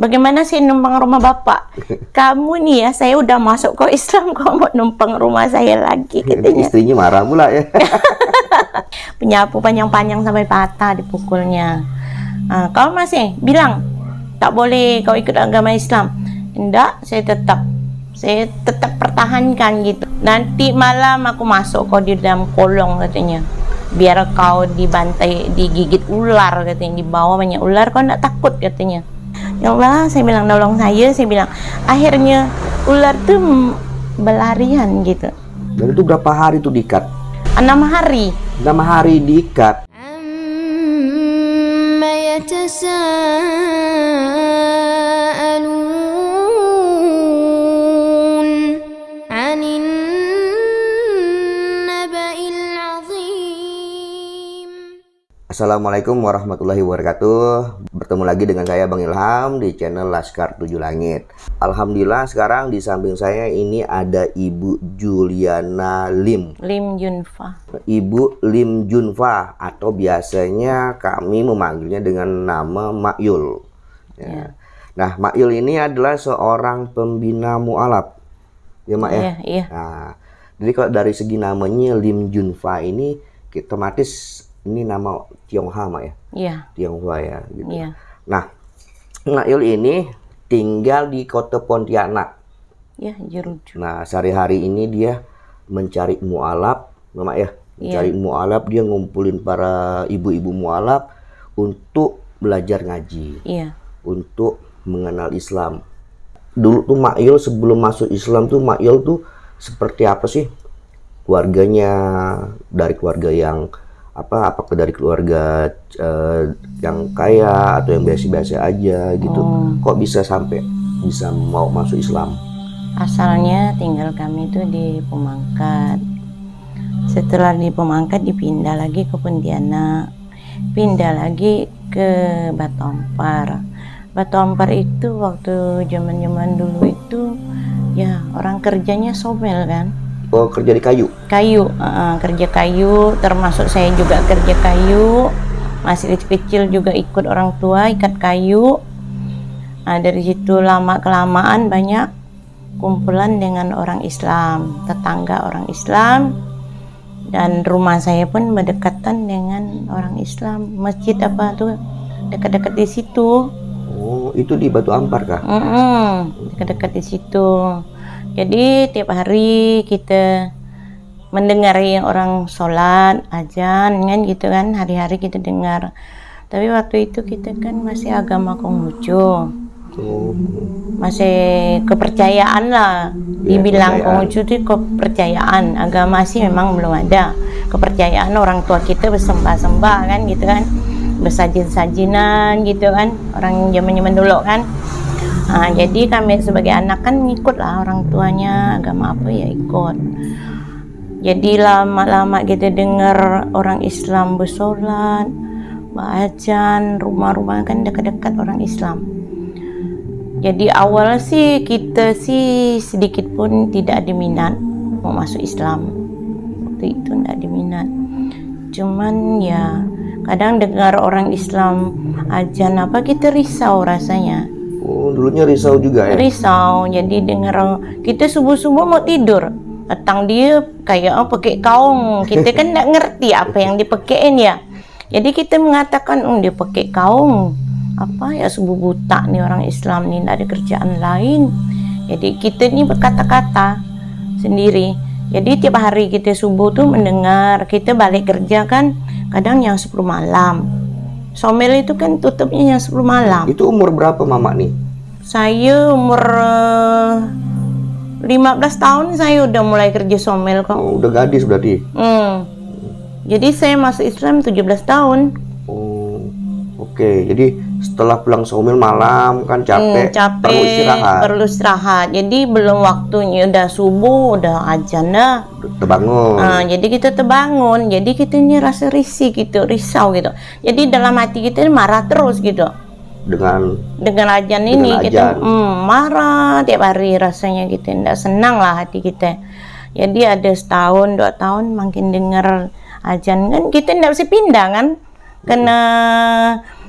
bagaimana sih numpang rumah bapak? Kamu nih ya, saya udah masuk ke Islam, kok mau numpang rumah saya lagi katanya. Istrinya marah pula ya. Penyapu panjang-panjang sampai patah dipukulnya. Nah, kau masih bilang tak boleh kau ikut agama Islam. Enggak, saya tetap saya tetap pertahankan gitu. Nanti malam aku masuk kau di dalam kolong katanya. Biar kau dibantai, digigit ular katanya. Di bawah banyak ular, kau enggak takut katanya. Ya Allah, saya bilang nolong saya, saya bilang akhirnya ular tuh berlarian gitu. Dan itu berapa hari tuh diikat? Enam hari. Enam hari diikat. Assalamualaikum warahmatullahi wabarakatuh. Bertemu lagi dengan saya Bang Ilham di channel Laskar Tujuh Langit. Alhamdulillah sekarang di samping saya ini ada Ibu Juliana Lim. Lim Junfa. Ibu Lim Junfa atau biasanya kami memanggilnya dengan nama Mak Yul. Ya. Nah Mak Yul ini adalah seorang pembina mu'alaf. Ya Mak ya? Iya, iya. Nah, jadi kalau dari segi namanya Lim Junfa ini otomatis ini nama Tionghoa Mak ya Iya, Tionghoa ya gitu. iya. Nah, Nail ini tinggal di kota Pontianak. Iya, jeruju. Nah, sehari-hari ini dia mencari mualaf, Mama ya, mencari mualaf dia ngumpulin para ibu-ibu mualaf untuk belajar ngaji, Iya. untuk mengenal Islam. Dulu tuh Mail sebelum masuk Islam tuh Mail tuh seperti apa sih? Keluarganya dari keluarga yang apa apakah dari keluarga eh, yang kaya atau yang biasa-biasa aja gitu Oh. kok bisa sampai bisa mau masuk Islam Asalnya tinggal kami itu di Pemangkat. Setelah di Pemangkat dipindah lagi ke Pontianak. Pindah lagi ke. Batu Ampar itu waktu zaman-zaman dulu itu ya orang kerjanya somel kan. Oh kerja di kayu? Kayu uh, kerja kayu. Termasuk saya juga kerja kayu. Masih kecil-kecil juga ikut orang tua ikat kayu. Nah, dari situ lama kelamaan banyak kumpulan dengan orang Islam tetangga orang Islam. Dan rumah saya pun berdekatan dengan orang Islam. Masjid apa tuh dekat-dekat di situ. Oh itu di Batu Ampar kah? Mm-mm, dekat-dekat di situ. Jadi tiap hari kita mendengari orang sholat, ajan, kan gitu kan, hari-hari kita dengar. Tapi waktu itu kita kan masih agama Konghucu, oh masih kepercayaan lah. Iya, Dibilang. Konghucu itu kepercayaan, agama sih memang belum ada. Kepercayaan orang tua kita bersembah-sembah kan gitu kan, bersajin-sajinan gitu kan, orang zaman-zaman dulu kan. Nah, jadi kami sebagai anak kan ngikut lah orang tuanya agama apa ya ikut. Jadi lama-lama kita dengar orang Islam bersolat, bacaan, rumah-rumah kan dekat-dekat orang Islam. Jadi awal sih kita sih sedikit pun tidak ada minat mau masuk Islam. Waktu itu tidak ada minat. Cuman ya kadang dengar orang Islam ajan apa kita risau rasanya oh dulunya risau juga ya. Risau jadi dengar kita subuh subuh mau tidur. Datang dia kayak oh, pakai kaung. Kita kan nggak ngerti apa yang dipakein ya. Jadi kita mengatakan oh dia pakai kaung. Apa ya subuh buta nih orang Islam nih ada kerjaan lain. Jadi kita ini berkata-kata sendiri. Jadi tiap hari kita subuh tuh mendengar kita balik kerja kan kadang yang 10 malam somel itu kan tutupnya yang 10 malam itu umur berapa Mama nih saya umur eh, 15 tahun saya udah mulai kerja somel kok. oh, udah gadis berarti Hmm. Jadi saya masuk Islam 17 tahun. oh oke jadi setelah pulang somil malam kan capek, Hmm, capek, perlu istirahat perlu istirahat. Jadi belum waktunya udah subuh, udah ajan dah. terbangun Ah, jadi kita terbangun, jadi kita ini rasa risih gitu, risau gitu. Jadi dalam hati kita ini marah terus gitu. dengan dengan ajan ini Dengan kita ajan. mm, marah tiap hari rasanya kita tidak senang lah hati kita jadi ada setahun dua tahun makin dengar ajan kan kita tidak bisa pindah kan karena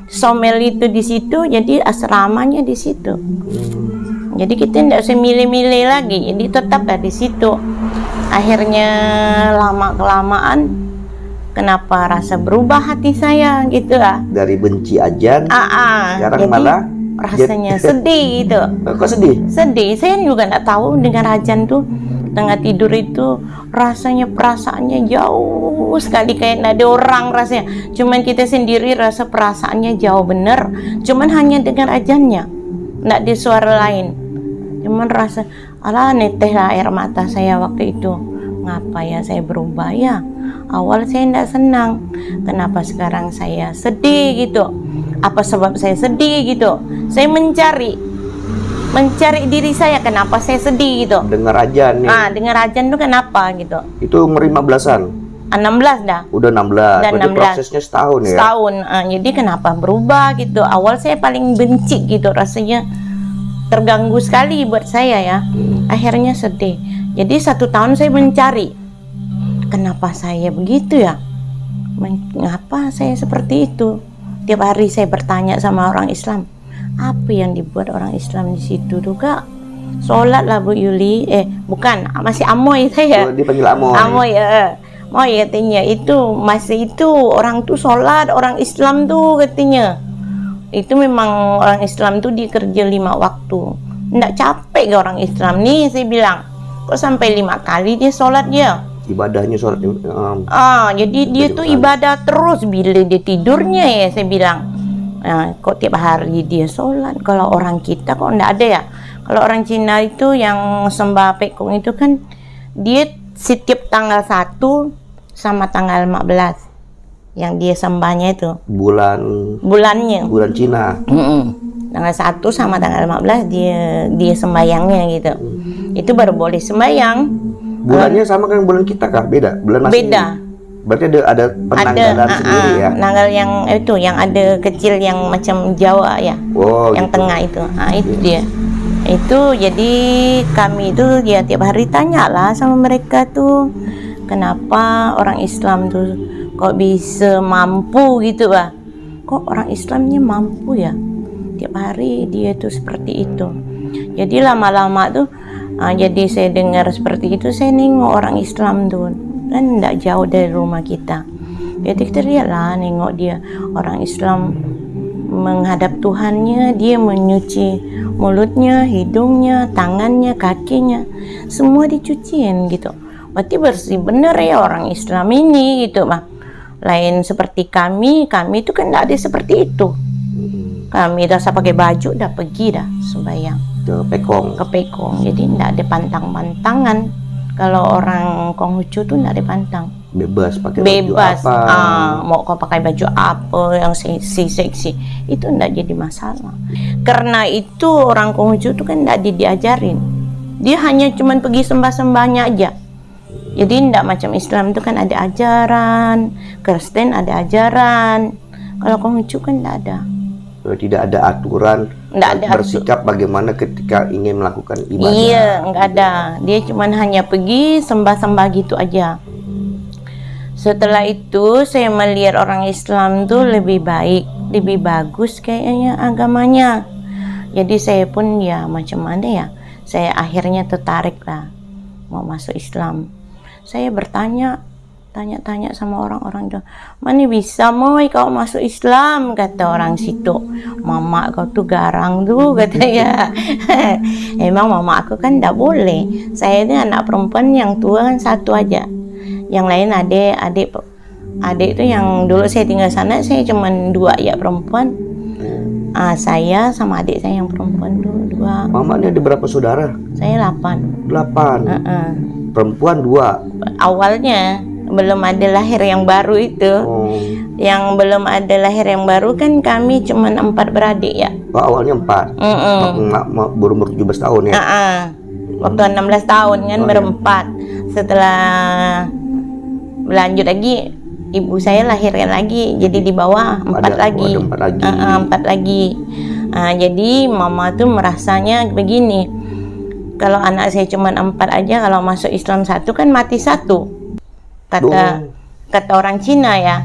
somel itu di situ jadi asramanya di situ. Jadi kita tidak usah milih-milih lagi jadi tetaplah di situ. Akhirnya lama kelamaan kenapa rasa berubah hati saya gitu ah. Dari benci ajan ah, ah. Sekarang jadi malah rasanya sedih gitu kok sedih? Sedih. Saya juga nggak tahu dengan ajan tuh tengah tidur itu rasanya perasaannya jauh sekali. Kayak ada orang rasanya. Cuman kita sendiri rasa perasaannya jauh bener. Cuman hanya dengar ajannya nggak ada suara lain. Cuman rasa ala neteh lah air mata saya waktu itu. Ngapa ya saya berubah ya? Awal saya tidak senang. Kenapa sekarang saya sedih gitu? Apa sebab saya sedih gitu? Saya mencari mencari diri saya kenapa saya sedih gitu. Dengar ajan nih. Ah dengar ajan tuh kenapa gitu. Itu umur 15-an 16 dah. Udah 16 Udah berarti 16. prosesnya setahun ya? Setahun Ah, jadi kenapa berubah gitu. Awal saya paling benci gitu rasanya terganggu sekali buat saya ya. Akhirnya sedih. Jadi satu tahun saya mencari kenapa saya begitu ya? Men- mengapa saya seperti itu? Tiap hari saya bertanya sama orang Islam apa yang dibuat orang Islam di situ tuh kak? Sholat lah Bu Yuli. Eh bukan. Masih amoy saya. Oh, dipanggil Amoy. Amoy ya. Moy katanya. Itu masih itu orang tuh sholat orang Islam tuh katanya. Itu memang orang Islam tuh dikerja lima waktu. Nggak capek ke orang Islam nih saya bilang. Kok sampai lima kali dia sholat dia? Ibadahnya sholat um, ah jadi dia tuh ibadah terus bila dia tidurnya ya saya bilang Nah, kok tiap hari dia sholat? Kalau orang kita kok nggak ada ya? Kalau orang Cina itu yang sembah pekong itu kan dia setiap tanggal 1 sama tanggal 15 yang dia sembahnya itu. Bulan bulannya. Bulan Cina. Mm-mm. tanggal 1 sama tanggal 15 dia dia sembayangnya gitu. Itu baru boleh sembayang. Bulannya sama kan bulan kita kah beda. Bulan masih beda berarti ada ada penanggalan ada sendiri ah, ya? ah, tanggal yang itu yang ada kecil yang macam Jawa ya. Oh yang gitu. tengah itu. Ah itu dia. Itu jadi kami itu ya tiap hari tanya lah sama mereka tuh kenapa orang Islam tuh kok bisa mampu gitu bah kok orang Islamnya mampu ya? Tiap hari dia tuh seperti itu. Jadi lama-lama tuh ah, jadi saya dengar seperti itu saya nengok orang Islam tuh kan tidak jauh dari rumah kita. Jadi kita lihatlah nengok dia. Orang Islam menghadap Tuhannya dia menyuci mulutnya, hidungnya, tangannya, kakinya. Semua dicuciin gitu. Berarti bersih bener ya orang Islam ini gitu mah lain seperti kami kami itu kan tidak ada seperti itu. Kami dah pakai baju dah pergi dah sembahyang. Ke Pekong. Ke Pekong jadi tidak ada pantang-pantangan kalau orang Konghucu tuh ada pantang bebas pakai bebas. baju apa? Ah, mau kau pakai baju apa yang seksi seksi. Itu tidak jadi masalah. Karena itu orang Konghucu itu kan tidak diajarin dia hanya cuman pergi sembah-sembahnya aja. Jadi tidak macam Islam itu kan ada ajaran Kristen ada ajaran. Kalau Konghucu kan tidak ada tidak ada aturan Nggak ada atu- bersikap bagaimana ketika ingin melakukan ibadah Iya, nggak ada. Dia cuman hanya pergi sembah-sembah gitu aja. Setelah itu saya melihat orang Islam tuh lebih baik, lebih bagus kayaknya agamanya. Jadi saya pun ya macam mana ya, saya akhirnya tertarik lah mau masuk Islam. Saya bertanya, tanya-tanya sama orang-orang itu, mana bisa moy kau masuk Islam kata orang situ. Mama kau tuh garang tuh katanya. Emang mama aku kan tidak boleh. Saya ini anak perempuan yang tua kan satu aja. Yang lain adik, adik adik itu yang dulu saya tinggal sana saya cuma dua ya perempuan. Ah, saya sama adik saya yang perempuan tuh dua. Mama ini ada berapa saudara? Saya delapan. Delapan. Heeh. Perempuan dua. Awalnya belum ada lahir yang baru itu. Oh, Yang belum ada lahir yang baru kan kami cuma empat beradik ya. oh, awalnya empat. Mm-mm. Ma- ma- berumur 17 tahun ya. Ah, ah. Waktu 16 tahun kan Oh, iya. berempat. Setelah berlanjut lagi ibu saya lahirkan lagi jadi di bawah empat Ada- lagi. ada empat lagi. Ah, ah, empat lagi. Ah, jadi mama tuh merasanya begini. Kalau anak saya cuma empat aja kalau masuk Islam satu kan mati satu. Kata Oh. kata orang Cina ya.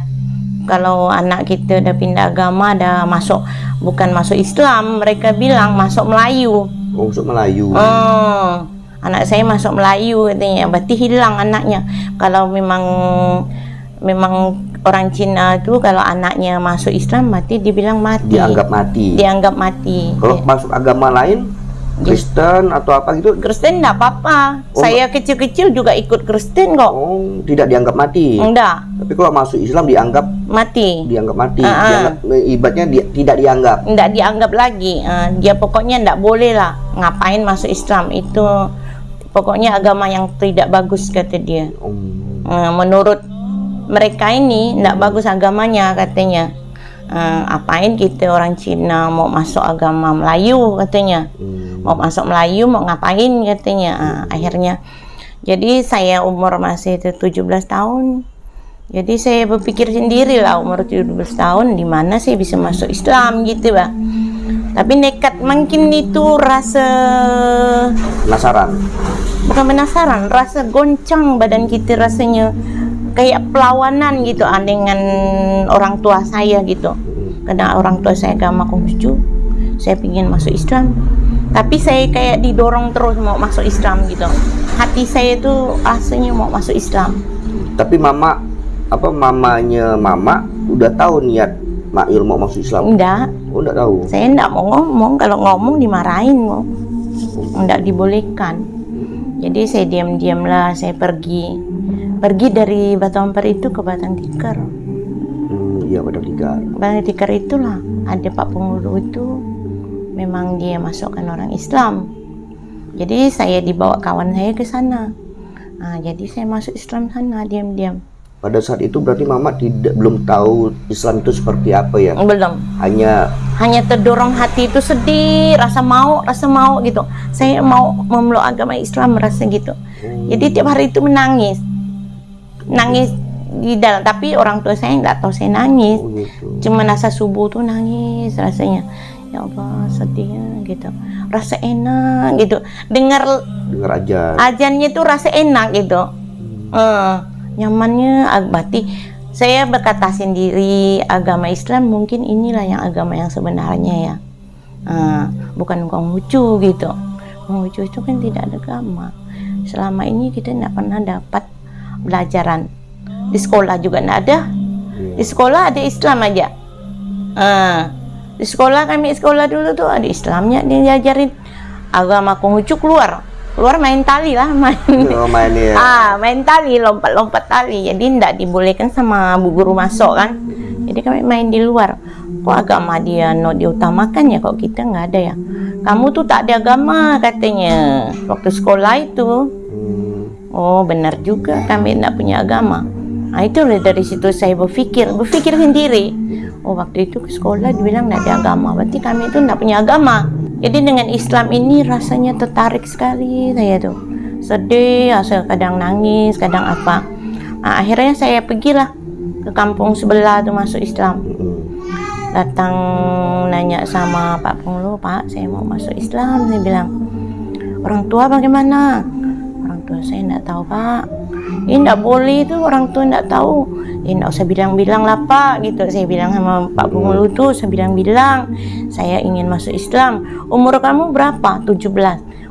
kalau anak kita dah pindah agama dah masuk bukan masuk Islam mereka bilang masuk Melayu Oh, masuk Melayu. oh anak saya masuk Melayu katanya berarti hilang anaknya kalau memang memang orang Cina tu kalau anaknya masuk Islam mati dibilang mati Dianggap mati. dianggap mati Kalau masuk agama lain, Kristen atau apa gitu, Kristen enggak apa-apa Oh, saya kecil-kecil juga ikut Kristen kok oh tidak dianggap mati. enggak Tapi kalau masuk Islam dianggap mati dianggap mati. Ah, ah. Dianggap ibaratnya di- tidak dianggap. enggak dianggap lagi Ah, dia pokoknya enggak boleh lah ngapain masuk Islam itu pokoknya agama yang tidak bagus kata dia. Ah, menurut mereka ini enggak bagus agamanya katanya Ah, apain kita orang Cina mau masuk agama Melayu katanya. Hmm. mau masuk Melayu mau ngapain katanya. Ah, akhirnya. Jadi saya umur masih itu 17 tahun. Jadi saya berpikir sendiri lah umur 17 tahun di mana saya bisa masuk Islam gitu bah tapi nekat mungkin itu rasa Penasaran. bukan penasaran rasa goncang badan kita rasanya kayak perlawanan gitu ah, dengan orang tua saya gitu. Karena orang tua saya agama Konghucu saya ingin masuk Islam. Tapi saya kayak didorong terus mau masuk Islam gitu. Hati saya itu rasanya mau masuk Islam. Tapi mama apa mamanya mama udah tahu niat Mail mau masuk Islam. enggak. Oh, enggak tahu. saya enggak mau ngomong. Kalau ngomong dimarahin kok enggak dibolehkan. Jadi saya diam-diam lah saya pergi pergi dari Batu Ampar itu ke Batang Tikar. Hmm, iya pada tiga. Batang Tikar itulah ada Pak Pengulu itu memang dia masukkan orang Islam. Jadi saya dibawa kawan saya ke sana. Nah, jadi saya masuk Islam sana diam-diam. Pada saat itu berarti mama tidak belum tahu Islam itu seperti apa ya. belum. Hanya hanya terdorong hati itu sedih rasa mau rasa mau gitu. Saya mau memeluk agama Islam merasa gitu. Jadi tiap hari itu menangis nangis di dalam tapi orang tua saya nggak tahu saya nangis. Oh gitu. cuma rasa subuh tuh nangis rasanya ya Allah sedihnya gitu. Rasa enak gitu. Dengar Dengar aja. ajannya tuh rasa enak gitu. Eh, nyamannya ag- berarti saya berkata sendiri agama Islam mungkin inilah yang agama yang sebenarnya ya. Eh, bukan Konghucu gitu. Konghucu itu kan tidak ada agama. Selama ini kita tidak pernah dapat belajaran di sekolah juga tidak ada. Di sekolah ada Islam aja. Eh, di sekolah kami sekolah dulu tuh ada Islamnya dia diajarin. Agama Konghucu keluar. Keluar main tali lah main. Oh, main ya. ah main tali lompat-lompat tali. Jadi tidak dibolehkan sama bu guru masuk kan. Jadi kami main di luar. Kok agama dia no diutamakan ya? Kok kita nggak ada ya? Kamu tuh tak ada agama katanya. Waktu sekolah itu. Oh benar juga. Kami tidak punya agama. Nah itu dari situ saya berpikir berpikir sendiri. Oh waktu itu ke sekolah dibilang tidak ada agama. Berarti kami itu tidak punya agama. Jadi dengan Islam ini rasanya tertarik sekali saya tuh sedih asal kadang nangis kadang apa. Nah, akhirnya saya pergilah ke kampung sebelah tuh masuk Islam. Datang nanya sama Pak Pengulu Pak saya mau masuk Islam. Saya bilang orang tua bagaimana saya tidak tahu Pak ini tidak boleh itu orang tua tidak tahu ini tidak usah bilang-bilang lah Pak gitu saya bilang sama Pak Pengulu tuh saya bilang-bilang saya ingin masuk Islam umur kamu berapa 17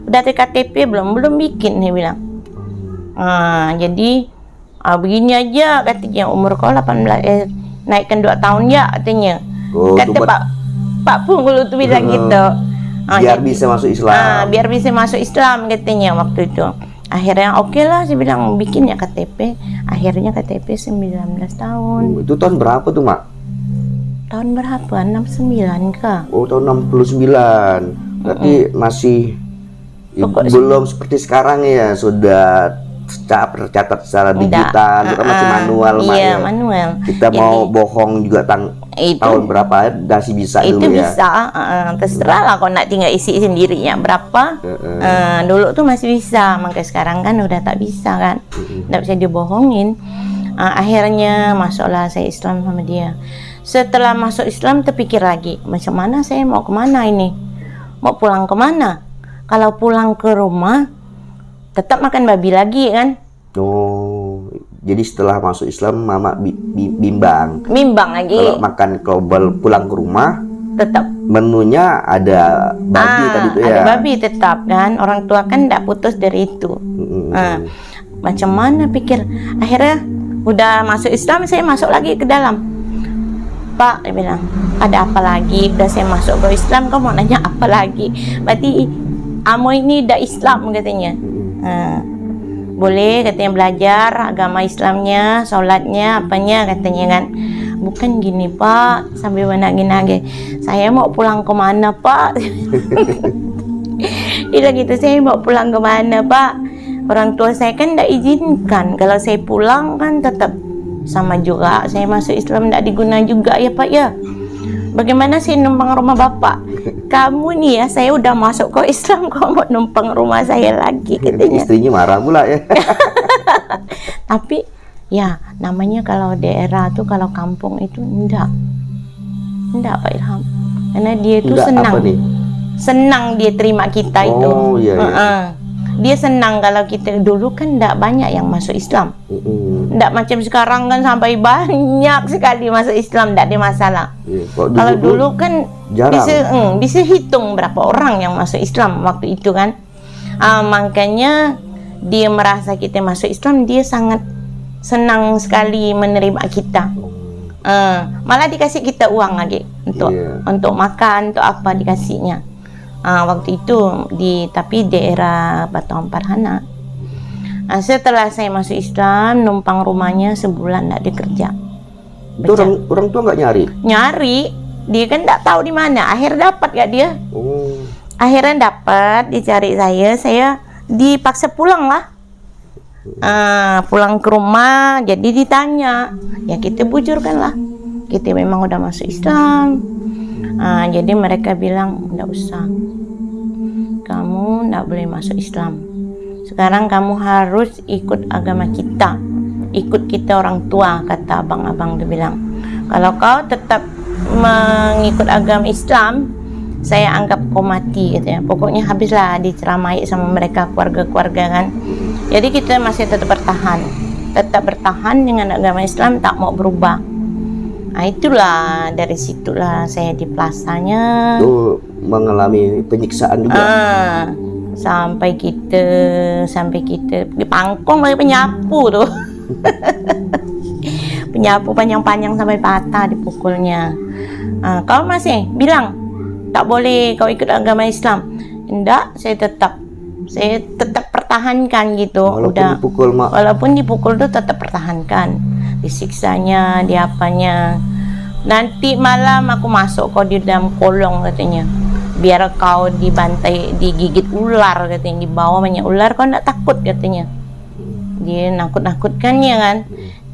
udah ada KTP belum belum bikin dia bilang Ah, jadi ah, begini aja katanya umur kau 18 eh, naikkan 2 tahun ya katanya. Oh, Kata Pak Pak Pungulu tuh bilang Hmm. gitu. Ah, biar jadi- bisa masuk Islam. ah, biar bisa masuk Islam katanya waktu itu. Akhirnya oke lah saya bilang bikin ya KTP. Akhirnya KTP 19 tahun. Hmm, Itu tahun berapa tuh, Mak? Tahun berapa? 69 kah? Oh, tahun 69. Berarti masih i- Pokok- belum seperti sekarang ya, sudah secara tercatat secara digital, itu kan masih Ah, manual, Mak Iya, ya. manual. Kita Jadi, mau bohong juga tang itu tahun berapa masih bisa itu dulu ya. bisa uh, terserah lah kalau nak tinggal isi sendirinya berapa. Heeh. Uh, dulu tuh masih bisa maka sekarang kan udah tak bisa kan. Nggak bisa dibohongin. Uh, akhirnya masuklah saya Islam sama dia. Setelah masuk Islam terpikir lagi macam mana saya mau ke mana ini? Mau pulang ke mana kalau pulang ke rumah tetap makan babi lagi kan Oh, Jadi setelah masuk Islam, mama bi- bi- bimbang. Bimbang lagi. Kalau makan kalau bal- pulang ke rumah, Tetap. menunya ada babi Ah, tadi itu ya. Ada babi tetap kan. Orang tua kan tidak putus dari itu. Mm-mm. Ah, macam mana pikir? Akhirnya udah masuk Islam, saya masuk lagi ke dalam. Pak, dia bilang, ada apa lagi? Udah saya masuk ke Islam, kau mau nanya apa lagi? Berarti Amo ini dah Islam katanya. Ah, boleh katanya belajar agama Islamnya, sholatnya, apanya katanya kan. Bukan gini pak, sambil menagih-nagih. Saya mau pulang ke mana pak? Bilang gitu, saya mau pulang ke mana pak? Orang tua saya kan tidak izinkan. Kalau saya pulang kan tetap sama juga. Saya masuk Islam tidak diguna juga ya pak ya. Bagaimana saya numpang rumah bapak? Kamu nih ya, saya udah masuk ke Islam, kok mau numpang rumah saya lagi katanya. Istrinya marah pula ya. Tapi ya namanya kalau daerah tuh kalau kampung itu enggak. Enggak Pak Ilham. Karena dia itu Enggak senang. Senang dia terima kita itu. Oh, iya, iya. Heeh. Dia senang kalau kita dulu kan enggak banyak yang masuk Islam. Mm-mm. Enggak macam sekarang kan sampai banyak sekali masuk Islam enggak ada masalah. Iya, Kalau dulu, Kalau dulu kan jarang. bisa mm, bisa hitung berapa orang yang masuk Islam waktu itu kan. Ah, makanya dia merasa kita masuk Islam dia sangat senang sekali menerima kita. Ah, malah dikasih kita uang lagi untuk Iya. untuk makan untuk apa dikasihnya. Ah, waktu itu di tapi daerah Batu Ampar Hana. Ah, setelah saya masuk Islam numpang rumahnya sebulan tidak dikerja itu orang orang tua nggak nyari. nyari. Dia kan tidak tahu di mana. Akhir dapat gak dia? Oh, akhirnya dapat dicari saya. Saya dipaksa pulang lah. Ah, pulang ke rumah jadi ditanya. Ya kita bujurkan lah. Kita memang udah masuk Islam Ah, jadi mereka bilang nggak usah. Kamu nggak boleh masuk Islam. Sekarang kamu harus ikut agama kita. Ikut kita orang tua kata abang-abang dia bilang. Kalau kau tetap mengikut agama Islam saya anggap kau mati katanya pokoknya habislah diceramai sama mereka keluarga-keluarga kan? Jadi kita masih tetap bertahan. Tetap bertahan dengan agama Islam tak mau berubah nah itulah dari situlah saya di plasanya itu mengalami penyiksaan juga. Ah, sampai kita sampai kita di pangkong lagi penyapu tuh. penyapu panjang-panjang sampai patah dipukulnya. Ah, kau masih bilang tak boleh kau ikut agama Islam. Enggak, saya tetap saya tetap pertahankan gitu. Walaupun Udah dipukul mak. walaupun dipukul tuh tetap pertahankan disiksanya diapanya nanti malam aku masuk kau di dalam kolong katanya biar kau dibantai digigit ular katanya di bawah banyak ular kau nggak takut katanya dia nakut-nakutkannya kan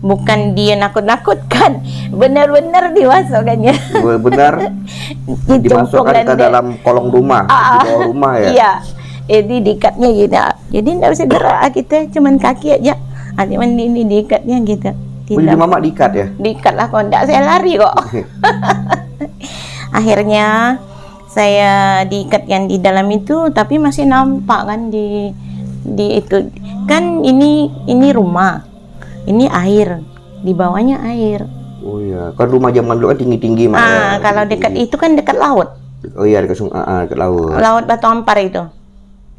bukan dia nakut-nakutkan benar-benar dimasukkannya Benar dimasukkan ke dalam kolong rumah, di bawah rumah ya. Iya. Jadi diikatnya gitu. Jadi enggak bisa gerak ah, kita cuman kaki aja. Ah, cuman ini diikatnya gitu. Tidak mama diikat ya. diikat lah kok enggak saya lari kok. Akhirnya saya diikatkan di dalam itu tapi masih nampak kan di di itu kan ini ini rumah. Ini air. Di bawahnya air. Oh iya, kan rumah zaman dulu kan tinggi-tinggi mak. ya. Ah, kalau dekat itu kan dekat laut. Oh iya dekat sungai, ah, dekat laut. Laut Batu Ampar itu.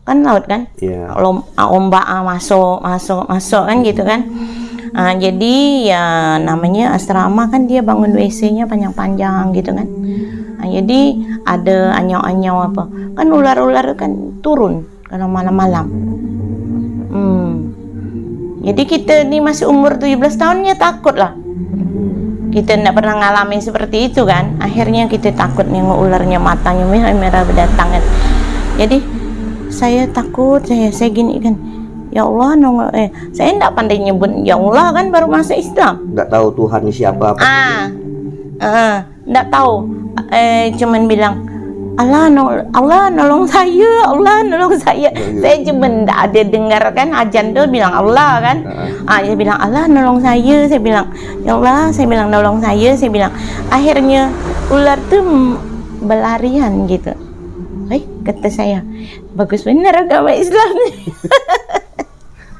Kan laut kan? Iya. Lom, ah, ombak ah, masuk masuk masuk kan gitu kan Ah, jadi ya namanya asrama kan dia bangun WC-nya panjang-panjang gitu kan. Ah, jadi ada anyau-anyau apa kan ular-ular kan turun kalau malam-malam. Hmm. jadi kita ini masih umur 17 tahunnya takut lah kita tidak pernah ngalamin seperti itu kan. Akhirnya kita takut nengok ularnya matanya merah merah berdatangan. Jadi saya takut saya saya gini kan ya Allah nongol eh saya tidak pandai nyebut ya Allah kan baru masuk Islam. Nggak tahu Tuhan siapa apa. ah ah tidak tahu. Eh cuman bilang Allah nolong, Allah nolong saya Allah nolong saya. Saya cuma tidak ada dengar kan? Ajan tuh bilang Allah kan? Ah dia bilang Allah nolong saya. Saya bilang ya Allah saya bilang nolong saya. Saya bilang akhirnya ular tuh berlarian gitu. Eh, kata saya, bagus benar agama Islam.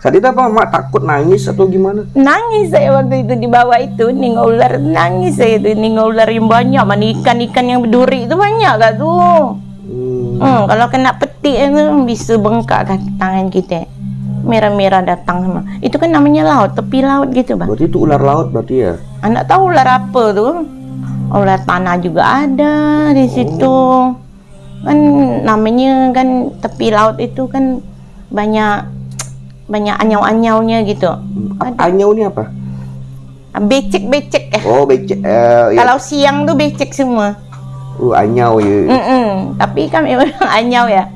Saat itu apa mak takut nangis atau gimana? Nangis saya waktu itu di bawah itu nengok ular nangis saya itu nengok ular yang banyak mana ikan-ikan yang berduri itu banyak gak tuh. Hmm. Hmm, kalau kena petik itu bisa bengkak kan tangan kita. Merah-merah datang sama. Itu kan namanya laut, tepi laut gitu, Bang. Berarti itu ular laut berarti ya? Anak tahu ular apa tuh? Ular tanah juga ada di situ. Kan namanya kan tepi laut itu kan banyak banyak anyau-anyaunya gitu. Apa anyau ini apa? Becek-becek ya. Oh becek. Eh, ya. Kalau siang tuh becek semua. Uh, anyau ya. Mm-mm. Tapi kan memang anyau ya.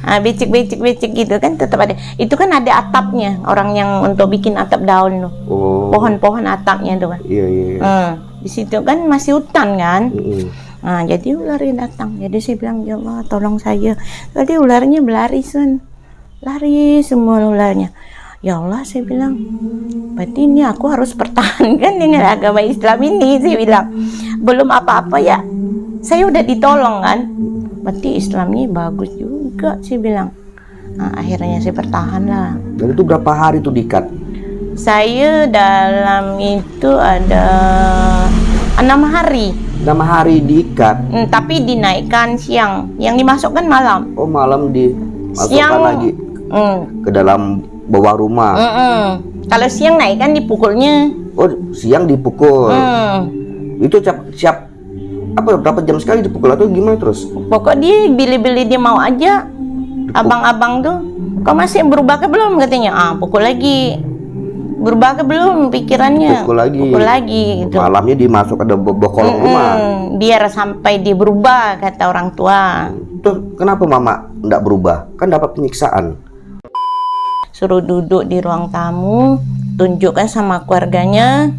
Ah, becek-becek-becek gitu kan tetap ada. Itu kan ada atapnya. Orang yang untuk bikin atap daun tuh. Oh. Pohon-pohon atapnya tuh kan. Iya iya. iya. Hmm. Di situ kan masih hutan kan. Mm-mm. Nah, jadi ularnya datang. Jadi saya bilang, ya Allah, tolong saya. Tadi ularnya berlari, Sun. Lari semua ularnya. Ya Allah, saya bilang, berarti ini aku harus pertahankan dengan agama Islam ini. Saya bilang, belum apa-apa ya. Saya udah ditolong kan. Berarti Islam ini bagus juga, saya bilang. Nah, akhirnya saya bertahan lah. Dan itu berapa hari tuh dikat? Saya dalam itu ada enam hari. Enam hari diikat. Hmm, tapi dinaikkan siang. Yang dimasukkan malam. Oh malam dimasukkan Siang. lagi Hmm. ke dalam bawah rumah. Mm-mm. Kalau siang naik kan dipukulnya. Oh siang dipukul. Hmm. Itu siap siap apa berapa jam sekali dipukul atau gimana terus? Pokok dia bili-bili dia mau aja. Abang-abang tuh, kau masih berubah ke belum katanya? Ah, pukul lagi. Berubah ke belum pikirannya? Pukul lagi. Pukul lagi gitu. Malamnya dimasuk ada bo- bokolong rumah. Mm-mm. Biar sampai dia berubah kata orang tua. Terus kenapa mama nggak berubah? Kan dapat penyiksaan. Suruh duduk di ruang tamu, tunjukkan sama keluarganya,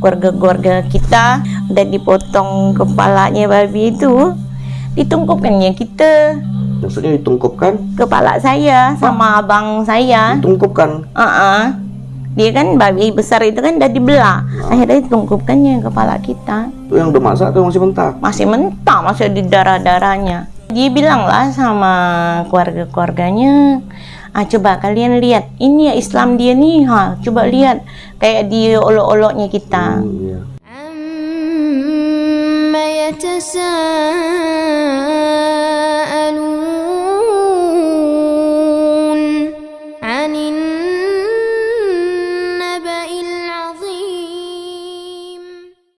keluarga-keluarga kita udah dipotong kepalanya babi itu, ditungkupkannya kita Maksudnya ditungkupkan, kepala saya sama abang saya. ditungkupkan. Uh-uh. Dia kan babi besar itu kan udah dibelah. Akhirnya ditungkupkannya kepala kita. Itu yang udah masak atau masih mentah? Masih mentah, masih di darah-darahnya. Dia bilang lah sama keluarga-keluarganya, ah coba kalian lihat. Ini ya Islam dia nih ha coba lihat kayak di olok-oloknya kita. Hmm,